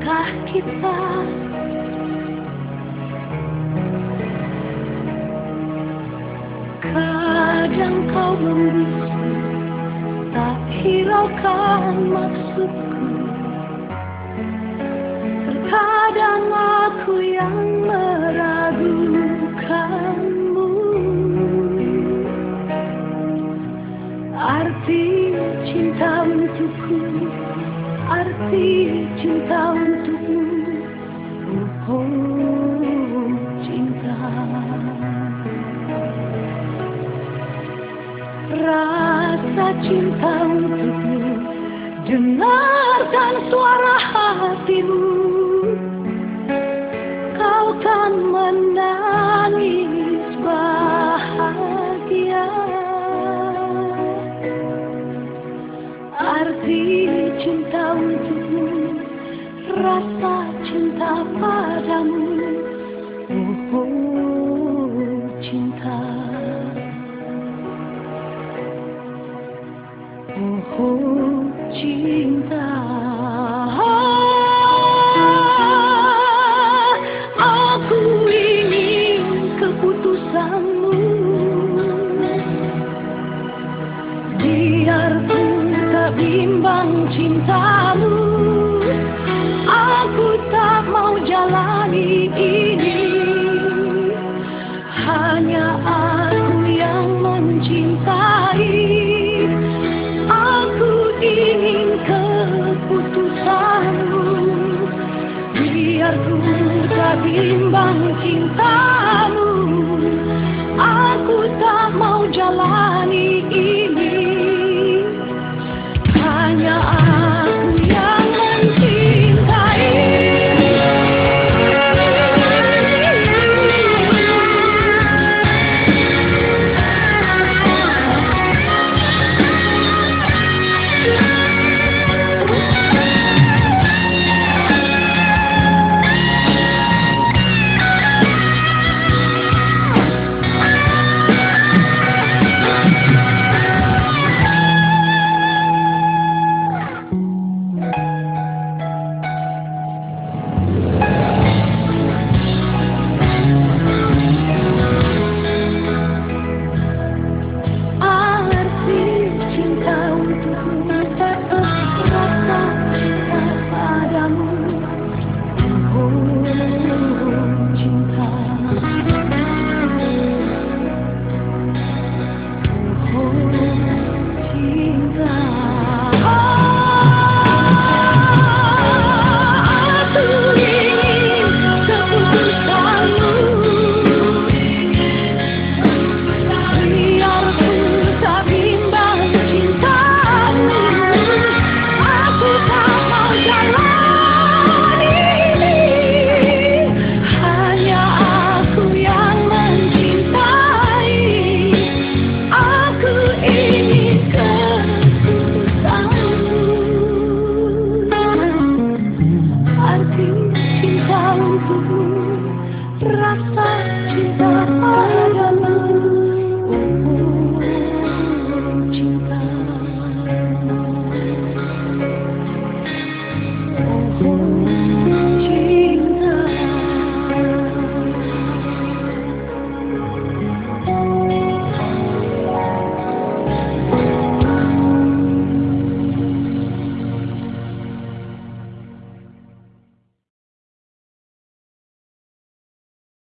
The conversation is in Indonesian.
cinta kita Kadang kau membisu Tak hiraukan maksudku. Terkadang aku yang meragukanmu. Arti cinta untukku Arti cinta untukmu. Oh, cinta. Rasa cinta untukmu. Dengarkan suara hatimu. Kau kan menangis Rasa cinta padamu. Oh, oh cinta. Oh, oh cinta Aku ingin keputusanmu. Biarpun tak bimbang cintamu ini. Hanya aku yang mencintai. Aku ingin keputusanmu. Biarpun tak bimbang cintamu. Aku tak mau jalani ini